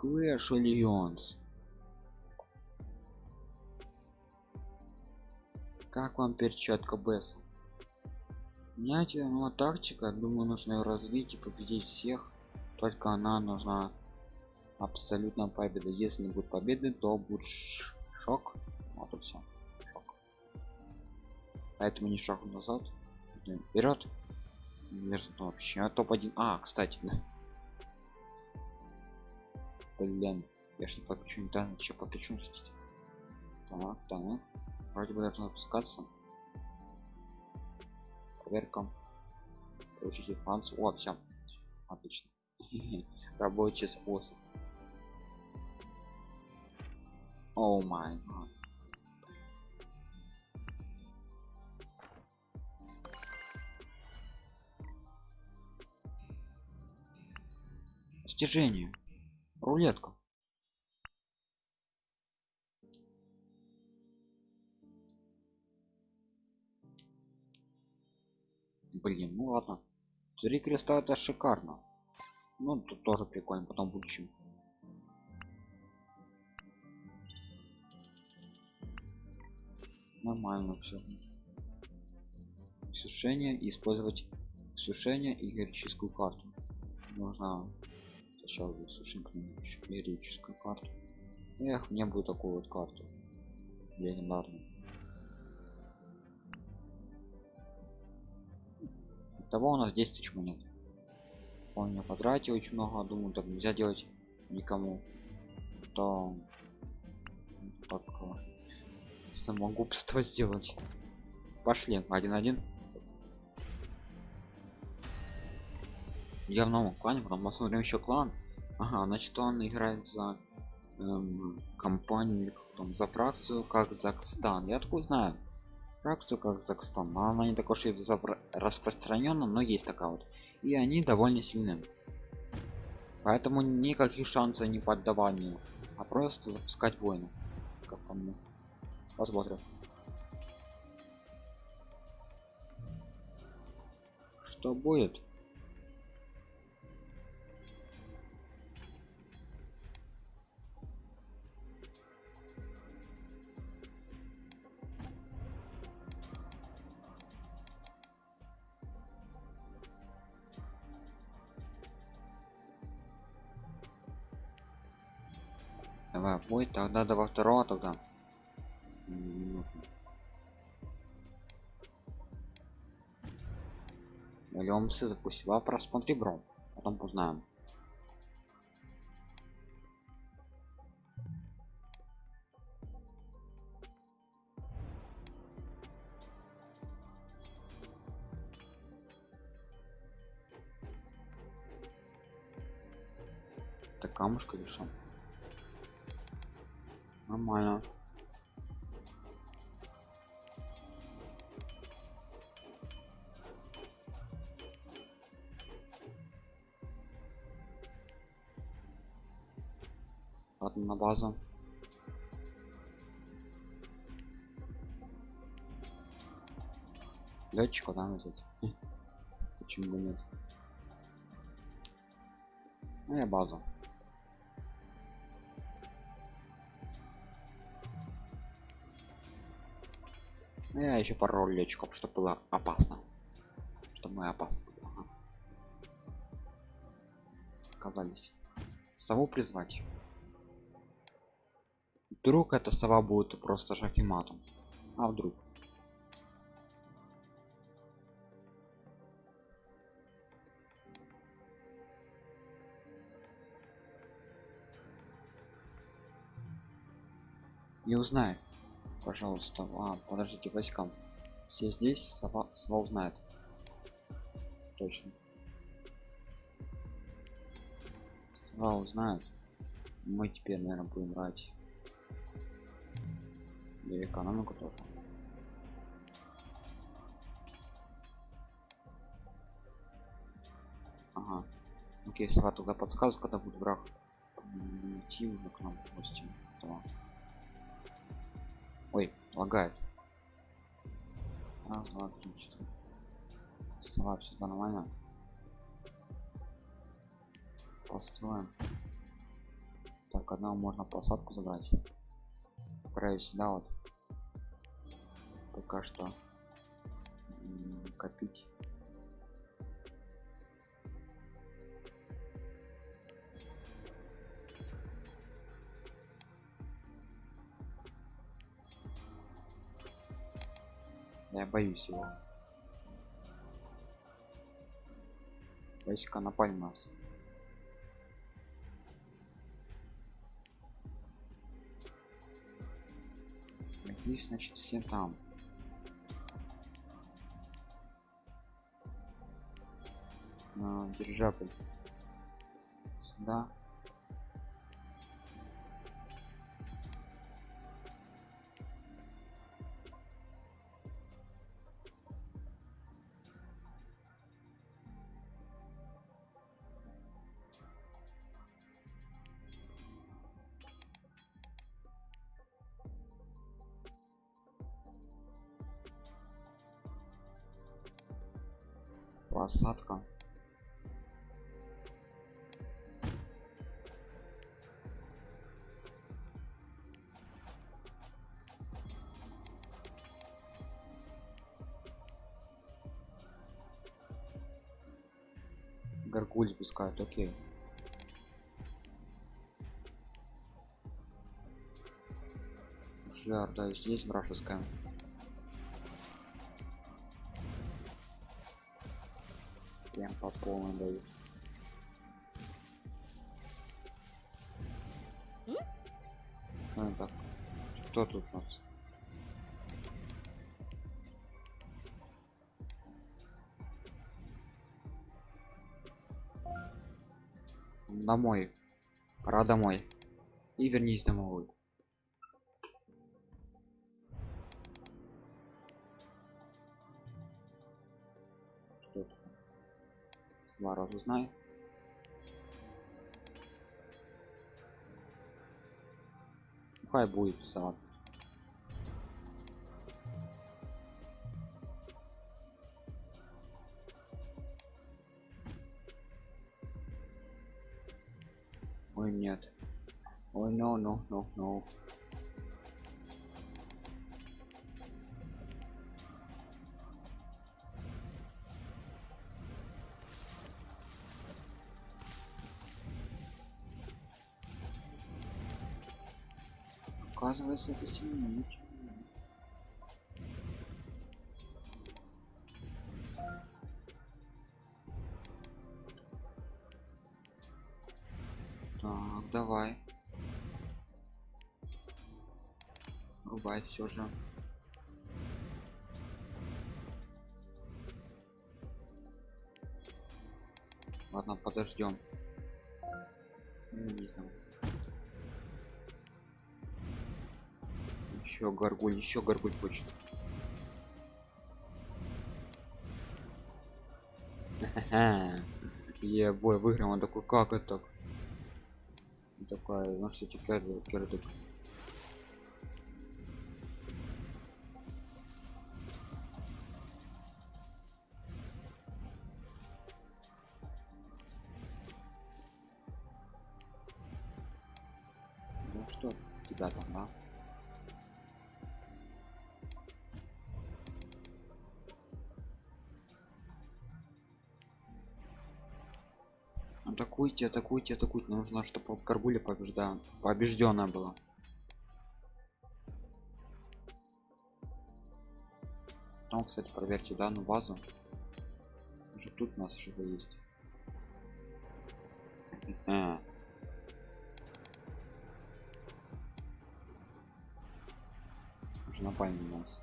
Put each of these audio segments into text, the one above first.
Clash Alliance. Как вам перчатка Бесса? Меняйте, ну, тактика, думаю, нужно ее развить и победить всех. Только она нужна абсолютно победа. Если не будет победы, то будет шок. Вот и все. Шок. Поэтому не шаг назад. Вперед. Вперед вообще. А топ-1. А, кстати. Блин, я что подключу, да, еще подключу. Так, так. Вроде бы должно запускаться. Проверка. Получить информацию. О, все. Отлично. Рабочий способ. О май гад. Рулетка. Блин, ну ладно. Три креста это шикарно. Ну, тут тоже прикольно, потом будущем. Нормально все. Сушение использовать сушение и героическую карту. Нужно сначала сушим героическую карту. Эх, не будет такую вот карту. Легендарную. того у нас 10 тысяч монет он не потратил очень много думаю так нельзя делать никому то так самогубство сделать пошли один я в новом клане потом посмотрим еще клан. Ага значит он играет за эм, компанию там за фракцию как казахстан. Я такой знаю. Фракцию казахстан. Она не такой уж распространена но есть такая вот. И они довольно сильны. Поэтому никаких шансов не поддаванию а просто запускать войну как по мне. Посмотрим. Что будет Давай, будет тогда до второго тогда. Не нужно. Или он запустил. А просмотри, бро. Потом узнаем. Так камушка решил. Нормально. Ладно, на базу. Летчика, да, взять? Почему бы нет? Ну, я база. Я еще пару летчиков чтобы было опасно. Чтобы мы опасно ага. оказались сову призвать. Вдруг эта сова будет просто шахиматом. А вдруг? Не узнает пожалуйста а, подождите войскам все здесь сова, сова узнает. Точно. Сова узнает. Мы теперь наверное будем брать и экономику тоже. Ага. Окей сова тогда подсказывает когда будет враг идти уже к нам в гости лагает. Три, четыре. Сова, все нормально. Построим. Так, одного можно посадку забрать. Отправить сюда вот. Пока что копить. Я боюсь его. Войска напали на нас. Надеюсь, значит, все там. А, дирижабль. Сюда. Посадка. Гаргуль спускают, окей. Жар, да, здесь вражеская. По полной дают. Ну, так. Кто тут у нас? Домой. Пора домой. И вернись домой. Что ж, Свара узнай. Хай будет сам. Ой, нет. Ой, no, no, no, no. Оказывается, это сильнее. Так, давай. Рубай все же. Ладно, подождем. Не знаю. Еще горгуль, еще горгуль хочет. Е, бой, выиграем. Он такой, как это? так?» И Такая, ну что, кердик, кердик. Ну что, тебя там, да? Атакуйте, атакуйте, атакуйте. Нужно, чтобы Каргуля побежда... побежденная была. Там, кстати, проверьте данную базу. Уже тут у нас что-то есть. А. Уже напали на нас.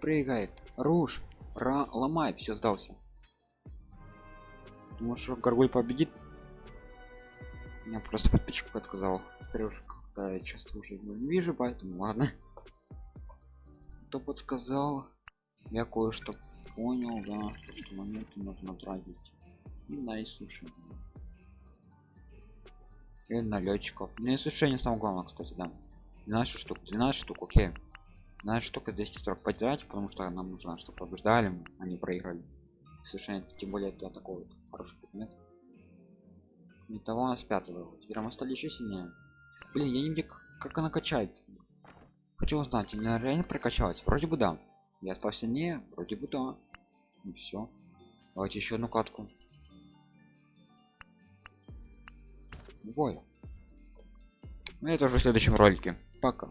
Прыгай, руш, ра, ломай, все сдался. Думаешь, что Гаргуль победит? Меня просто подписчик. Теперь уже как-то я часто уже его не вижу, поэтому ладно. Кто подсказал? Я кое-что понял, да, то, что монеты нужно тратить. И на иссушение. И на летчиков. На иссушение самое главное, кстати, да. 12 штук, 12 штук, окей. Знаешь, только 240 потерять, потому что нам нужно, чтобы побеждали, а не проиграли. совершенно тем более для такого хороший предмет не того у нас пятого. Теперь мы стали еще сильнее. Блин я не знаю как, она качается? Хочу узнать она реально прокачалась? Вроде бы да. Я стал сильнее вроде бы да. И все давайте еще одну катку. Ой. ну это уже в следующем ролике. Пока